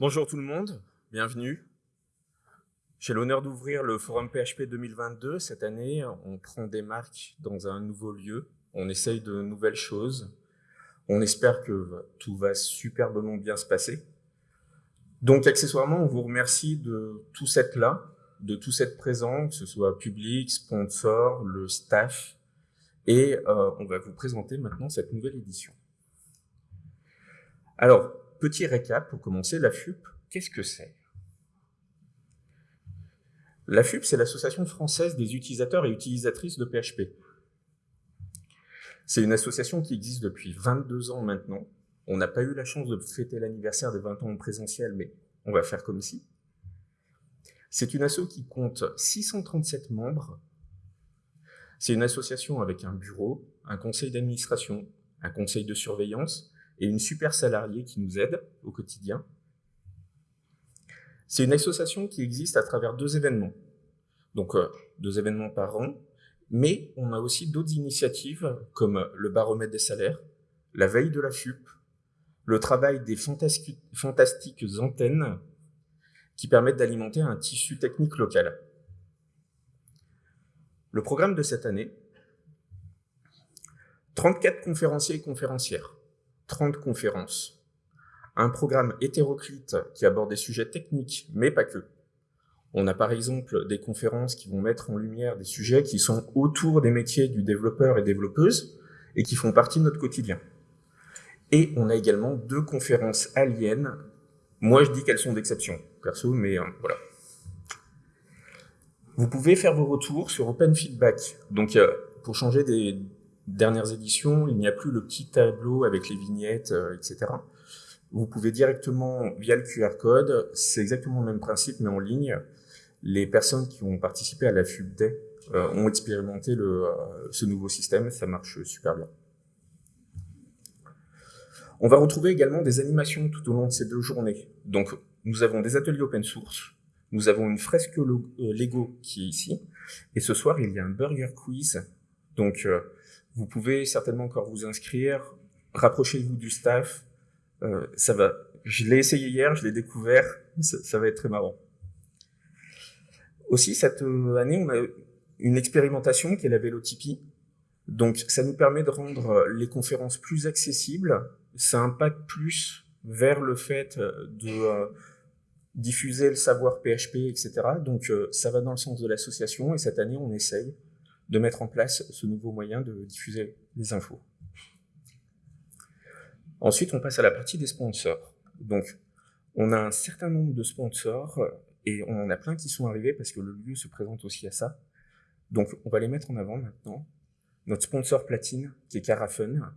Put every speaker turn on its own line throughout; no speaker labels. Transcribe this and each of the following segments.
Bonjour tout le monde, bienvenue. J'ai l'honneur d'ouvrir le Forum PHP 2022. Cette année, on prend des marques dans un nouveau lieu, on essaye de nouvelles choses. On espère que tout va superbement bien se passer. Donc accessoirement, on vous remercie de tout être là, de tout être présent, que ce soit public, sponsor, le staff, et euh, on va vous présenter maintenant cette nouvelle édition. Alors, petit récap pour commencer, la FUP, qu'est-ce que c'est? La FUP, c'est l'Association française des utilisateurs et utilisatrices de PHP. C'est une association qui existe depuis 22 ans maintenant. On n'a pas eu la chance de fêter l'anniversaire des 20 ans en présentiel, mais on va faire comme si. C'est une asso qui compte 637 membres. C'est une association avec un bureau, un conseil d'administration, un conseil de surveillance, et une super salariée qui nous aide au quotidien. C'est une association qui existe à travers deux événements. Donc, euh, deux événements par an, mais on a aussi d'autres initiatives comme le baromètre des salaires, la veille de la FUP, le travail des fantastiques antennes qui permettent d'alimenter un tissu technique local. Le programme de cette année, 34 conférenciers et conférencières, 30 conférences. Un programme hétéroclite qui aborde des sujets techniques, mais pas que. On a par exemple des conférences qui vont mettre en lumière des sujets qui sont autour des métiers du développeur et développeuse et qui font partie de notre quotidien. Et on a également deux conférences aliens. Moi, je dis qu'elles sont d'exception, perso, mais euh, voilà. Vous pouvez faire vos retours sur Open Feedback. Donc, euh, pour changer des, dernières éditions, il n'y a plus le petit tableau avec les vignettes, euh, etc. Vous pouvez directement, via le QR code, c'est exactement le même principe, mais en ligne, les personnes qui ont participé à la FUB euh, ont expérimenté euh, ce nouveau système, ça marche super bien. On va retrouver également des animations tout au long de ces deux journées. Donc, nous avons des ateliers open source, nous avons une fresque Lego qui est ici, et ce soir, il y a un burger quiz. Donc, vous pouvez certainement encore vous inscrire, rapprochez-vous du staff, euh, ça va. Je l'ai essayé hier, je l'ai découvert, ça, va être très marrant. Aussi, cette euh, année, on a une expérimentation qui est la Vélotypie. Donc, ça nous permet de rendre les conférences plus accessibles. Ça impacte plus vers le fait de euh, diffuser le savoir PHP, etc. Donc, ça va dans le sens de l'association et cette année, on essaye de mettre en place ce nouveau moyen de diffuser les infos. Ensuite, on passe à la partie des sponsors. Donc, on a un certain nombre de sponsors et on en a plein qui sont arrivés parce que le lieu se présente aussi à ça. Donc, on va les mettre en avant maintenant. Notre sponsor platine, qui est Carafun.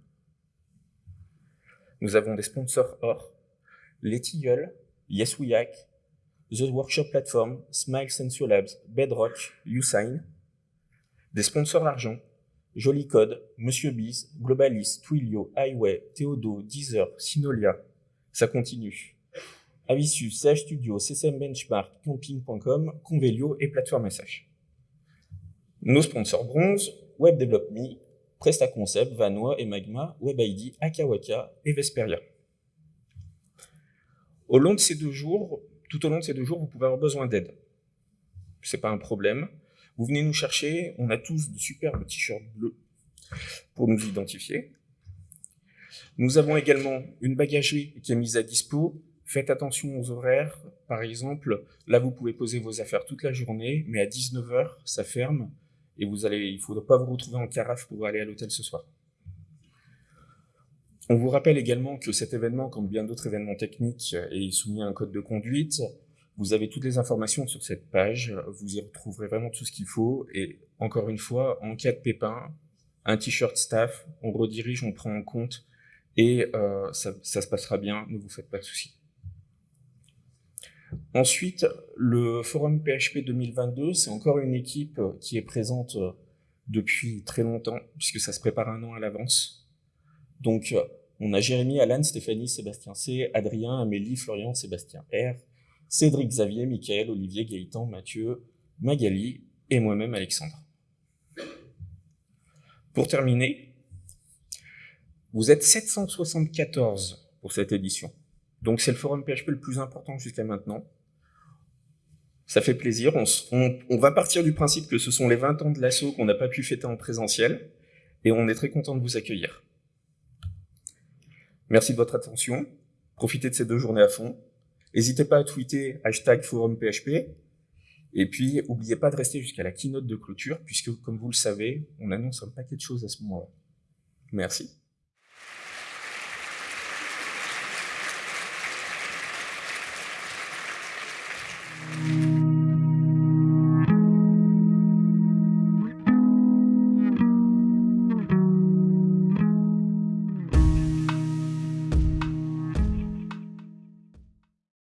Nous avons des sponsors or, Les Tilleuls, Yes The Workshop Platform, Smile Sensor Labs, Bedrock, Usign, des sponsors argent, Joli Code, Monsieur Biz, Globalis, Twilio, Highway, Theodo, Deezer, Sinolia. Ça continue. Avisus, Sage Studio, CSM Benchmark, Camping.com, Convelio et Plateforme SH. Nos sponsors bronze, Web Develop Me, PrestaConcept, Vanois et Magma, WebID, Akawaka et Vesperia. Au long de ces deux jours, tout au long de ces deux jours, vous pouvez avoir besoin d'aide. C'est pas un problème. Vous venez nous chercher, on a tous de superbes t-shirts bleus pour nous identifier. Nous avons également une bagagerie qui est mise à dispo. Faites attention aux horaires. Par exemple, là, vous pouvez poser vos affaires toute la journée, mais à 19h, ça ferme et vous allez, il ne faudra pas vous retrouver en carafe pour aller à l'hôtel ce soir. On vous rappelle également que cet événement, comme bien d'autres événements techniques, est soumis à un code de conduite. Vous avez toutes les informations sur cette page, vous y retrouverez vraiment tout ce qu'il faut. Et encore une fois, en cas de pépin, un t-shirt staff, on redirige, on prend en compte et euh, ça, ça, se passera bien, ne vous faites pas de soucis. Ensuite, le forum PHP 2022, c'est encore une équipe qui est présente depuis très longtemps, puisque ça se prépare un an à l'avance. Donc, on a Jérémy, Alan, Stéphanie, Sébastien C, Adrien, Amélie, Florian, Sébastien R, Cédric Xavier, Michael, Olivier, Gaëtan, Mathieu, Magali et moi-même Alexandre. Pour terminer, vous êtes 774 pour cette édition. Donc c'est le forum PHP le plus important jusqu'à maintenant. Ça fait plaisir. On, va partir du principe que ce sont les 20 ans de l'assaut qu'on n'a pas pu fêter en présentiel. Et on est très content de vous accueillir. Merci de votre attention. Profitez de ces deux journées à fond. N'hésitez pas à tweeter hashtag forum PHP. Et puis, n'oubliez pas de rester jusqu'à la keynote de clôture, puisque, comme vous le savez, on annonce un paquet de choses à ce moment-là. Merci.